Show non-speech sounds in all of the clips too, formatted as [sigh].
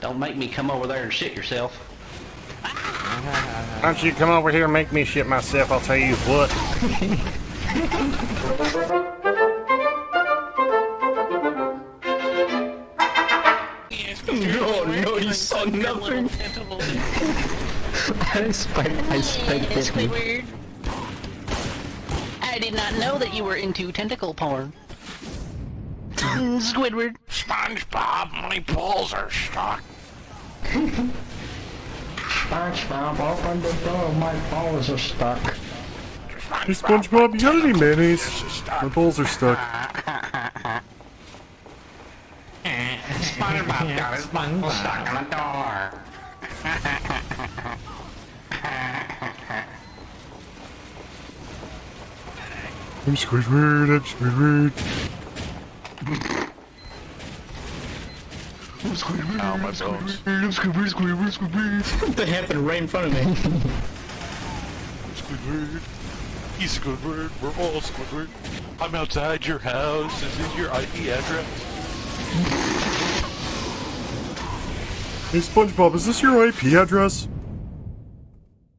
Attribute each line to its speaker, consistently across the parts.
Speaker 1: Don't make me come over there and shit yourself.
Speaker 2: Why don't you come over here and make me shit myself? I'll tell you what.
Speaker 3: No, [laughs] oh, no, you saw nothing. [laughs] I spent, I spent it.
Speaker 1: Squidward. I did not know that you were into tentacle porn. Squidward.
Speaker 4: SpongeBob, my balls are stuck.
Speaker 3: SpongeBob, open the door, my balls are stuck.
Speaker 2: Hey SpongeBob, you got any mayonnaise? My balls are stuck.
Speaker 4: SpongeBob got his balls stuck on the door.
Speaker 2: I'm Squidward, I'm Squidward.
Speaker 4: Oh, my bones.
Speaker 3: That happened right in front of me.
Speaker 4: Squidward. He's Squidward. We're all Squidward. I'm outside your house. Is this your IP address?
Speaker 2: Hey SpongeBob, is this your IP address?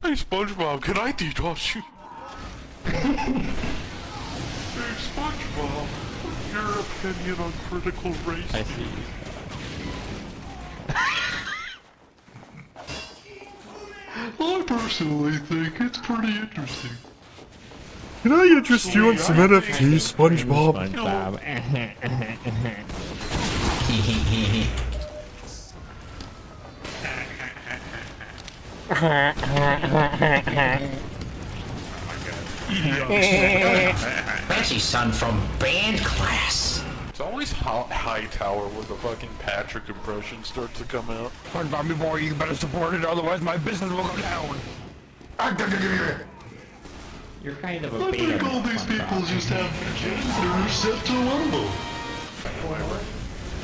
Speaker 4: Hey, SpongeBob, can I DDoS you? [laughs] hey, SpongeBob, your opinion on critical race
Speaker 3: I see.
Speaker 4: I personally think it's pretty interesting.
Speaker 2: Can I interest you in some NFTs, SpongeBob?
Speaker 5: Fancy [laughs] son from band class.
Speaker 4: It's always hot high tower where the fucking Patrick impression starts to come out.
Speaker 6: SpongeBob, me boy, you better support it, otherwise my business will go down.
Speaker 3: You're kind of a
Speaker 4: I think all these people just have genders set to Rumble.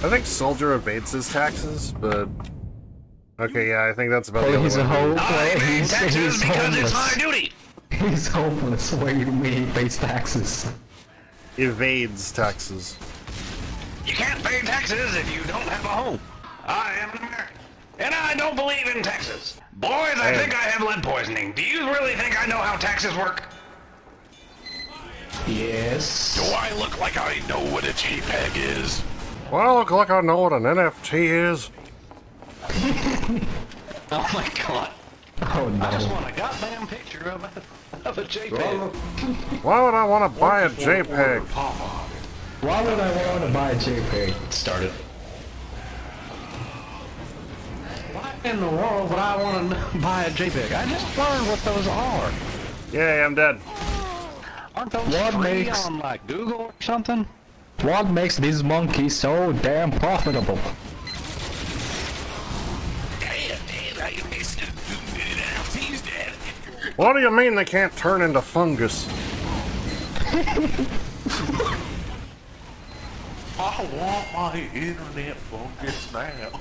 Speaker 2: I think Soldier evades his taxes, but... Okay, yeah, I think that's about the
Speaker 3: Oh,
Speaker 2: only
Speaker 3: he's a
Speaker 2: one.
Speaker 3: home. Ah, he's, he's homeless.
Speaker 1: duty.
Speaker 3: He's homeless. Where you mean he pays taxes?
Speaker 2: Evades taxes.
Speaker 1: You can't pay taxes if you don't have a home. I am an American. And I don't believe in taxes. Boys, I think I have lead poisoning. Do you really think I know how taxes work?
Speaker 3: Yes.
Speaker 4: Do I look like I know what a JPEG is?
Speaker 2: Well, I look like I know what an NFT is. [laughs]
Speaker 1: Oh my god.
Speaker 3: Oh no.
Speaker 1: I just want a goddamn picture of a, of a JPEG.
Speaker 2: Why would I want to buy a JPEG?
Speaker 3: Why would I want to buy a JPEG?
Speaker 1: Started. Why in the world would I want to [laughs] buy a JPEG? I just learned what those are.
Speaker 2: Yay, I'm dead.
Speaker 1: Aren't those
Speaker 3: What
Speaker 1: free
Speaker 3: makes-
Speaker 1: on like Google or something?
Speaker 3: What makes this monkey so damn profitable?
Speaker 4: Damn, damn, I missed it. He's dead.
Speaker 2: What do you mean they can't turn into fungus? [laughs]
Speaker 4: I want my internet fungus now.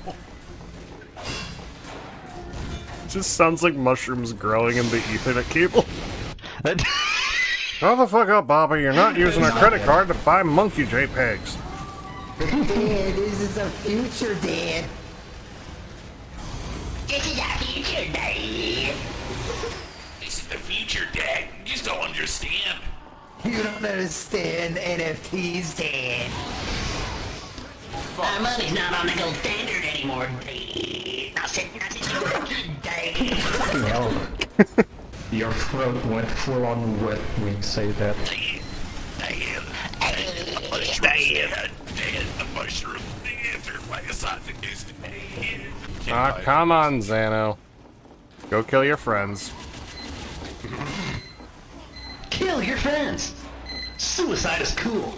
Speaker 2: just sounds like mushrooms growing in the Ethernet cable. How the fuck up, Bobby? You're not using a credit card to buy monkey JPEGs.
Speaker 5: Dad, this is the future, Dad.
Speaker 7: This is our future, Dad.
Speaker 4: This is the future, Dad. You just don't understand.
Speaker 5: You don't understand NFTs, Dad.
Speaker 7: Our money's not on the gold standard anymore, Dad. Now sit, now sit, Dad.
Speaker 3: Fucking hell. Your throat went full on wet when you say that.
Speaker 4: Dad, Dad, the mushrooms, Dad, Dad, the mushrooms, Dad, they're my.
Speaker 2: Ah, come on, Xano. Go kill your friends.
Speaker 1: Kill your friends. Suicide is cool.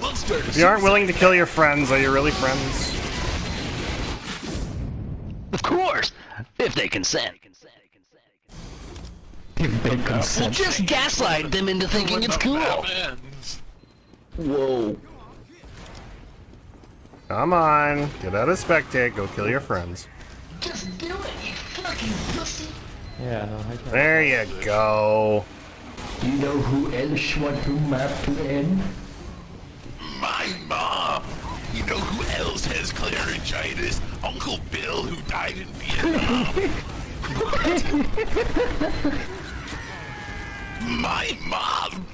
Speaker 4: Let's start a
Speaker 2: If you aren't willing to kill your friends, are you really friends?
Speaker 1: Of course, if they consent.
Speaker 3: If they
Speaker 1: Well,
Speaker 3: consent.
Speaker 1: just gaslight them into thinking it's cool. Whoa.
Speaker 2: Come on, get out of spectate, go kill your friends.
Speaker 7: Just do it, you fucking pussy.
Speaker 3: Yeah, no, I
Speaker 2: There you go.
Speaker 3: You know who else want to map to end?
Speaker 4: My mom. You know who else has Claringitis, Uncle Bill who died in Vietnam. My mom.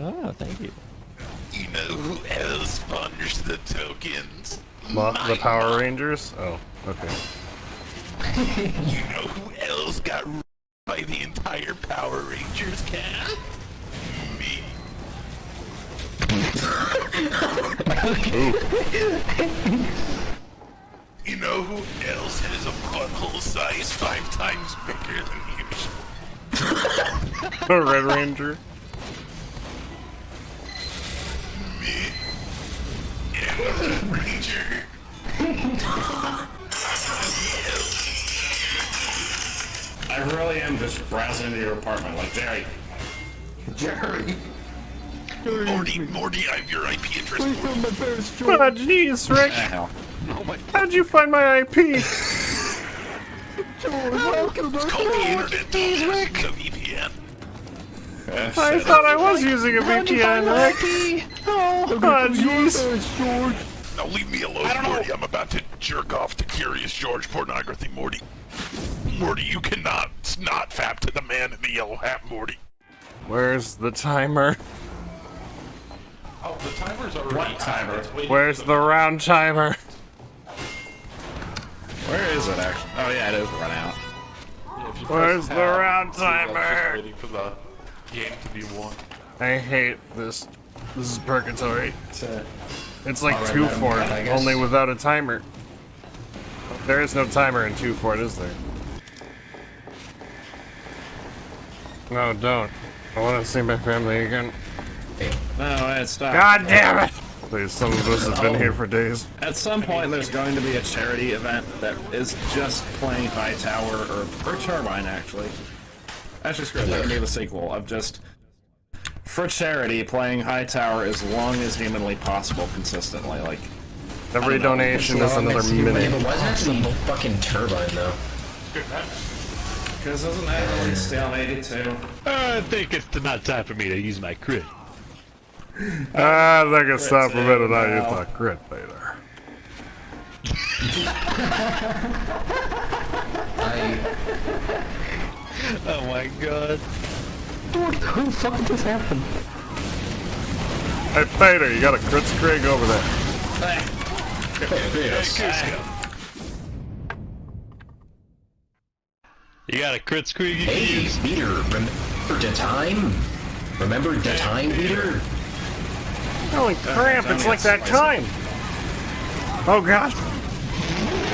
Speaker 8: Oh, thank you.
Speaker 4: You know who else funders the tokens?
Speaker 2: Mo- the Power
Speaker 4: mom.
Speaker 2: Rangers? Oh, okay.
Speaker 4: You know who else got r- by the entire Power Rangers cast? Me. [laughs] You know who else has a butthole size five times bigger than usual? [laughs]
Speaker 2: The Red Ranger?
Speaker 9: Just browsing into your apartment like Jerry.
Speaker 5: Jerry.
Speaker 4: Morty, Morty, I have your IP address.
Speaker 2: Oh, jeez, Rick.
Speaker 9: Ah, hell.
Speaker 2: How'd you find my IP?
Speaker 4: It's called the internet. Don't use the VPN.
Speaker 2: I thought I was using a VPN, Rick. Oh, jeez.
Speaker 4: Now leave me alone, Morty. I'm about to jerk off to Curious George pornography, Morty. Morty, you cannot not fap to the man in the yellow hat, Morty.
Speaker 2: Where's the timer?
Speaker 3: Oh, the timer's already
Speaker 9: What timer?
Speaker 2: Where's
Speaker 3: for
Speaker 2: the round timer?
Speaker 9: Where is it actually? Oh yeah, it is run out.
Speaker 3: Yeah,
Speaker 2: Where's the
Speaker 3: tab,
Speaker 2: round
Speaker 3: see, that's just
Speaker 2: timer?
Speaker 3: waiting for the game to be won.
Speaker 2: I hate this. This is purgatory.
Speaker 9: It's, uh,
Speaker 2: It's like
Speaker 9: Alright,
Speaker 2: two
Speaker 9: Madam
Speaker 2: Fort,
Speaker 9: Cat, I guess.
Speaker 2: only without a timer. There is no timer in two Fort, is there? No, don't. I want to see my family again.
Speaker 9: no, it's not.
Speaker 2: God damn it! Please, some of us have been here for days.
Speaker 9: At some point, there's going to be a charity event that is just playing High Tower or, or Turbine, actually. Actually, screw it. That can be the sequel of just for charity playing High Tower as long as humanly possible, consistently. Like,
Speaker 2: Every
Speaker 9: don't know.
Speaker 2: donation is another minute.
Speaker 5: but why is it actually fucking turbine though?
Speaker 9: Because doesn't that release on 82?
Speaker 8: I think it's not time for me to use my crit.
Speaker 2: Ah, I think it's time for me to not use my crit later.
Speaker 5: I [laughs]
Speaker 8: Oh my god.
Speaker 5: who the fuck did this happen?
Speaker 2: Hey, Peter, you got a crit scrig over there.
Speaker 8: You got a crit screen you
Speaker 5: Hey,
Speaker 8: use?
Speaker 5: Peter, remember the time? Remember the time, Peter?
Speaker 2: Holy crap, it's like that time! Oh god!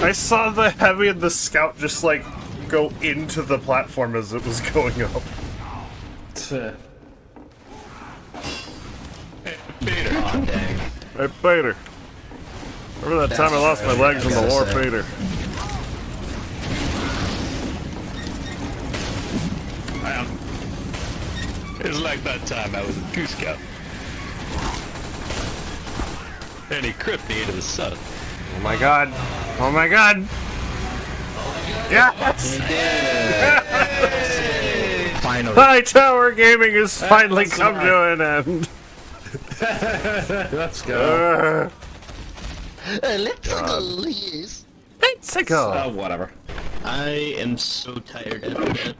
Speaker 2: I saw the heavy and the scout just like go into the platform as it was [laughs] going up.
Speaker 9: Tuh.
Speaker 8: Peter.
Speaker 5: Oh, dang.
Speaker 2: Hey, Peter. Remember that time I lost my legs in the
Speaker 5: gotta
Speaker 2: war,
Speaker 5: say.
Speaker 2: Peter?
Speaker 8: It's like that time I was a Goose Scout. And he crit me into the sun.
Speaker 2: Oh my god. Oh my god! Yes!
Speaker 5: Finally.
Speaker 2: High Tower Gaming has finally
Speaker 9: that's
Speaker 2: come
Speaker 9: right.
Speaker 2: to an end. [laughs]
Speaker 9: Let's go.
Speaker 2: Uh,
Speaker 7: let's go, yes.
Speaker 2: let's go.
Speaker 9: Oh, whatever.
Speaker 10: I am so tired after that.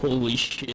Speaker 10: Holy shit.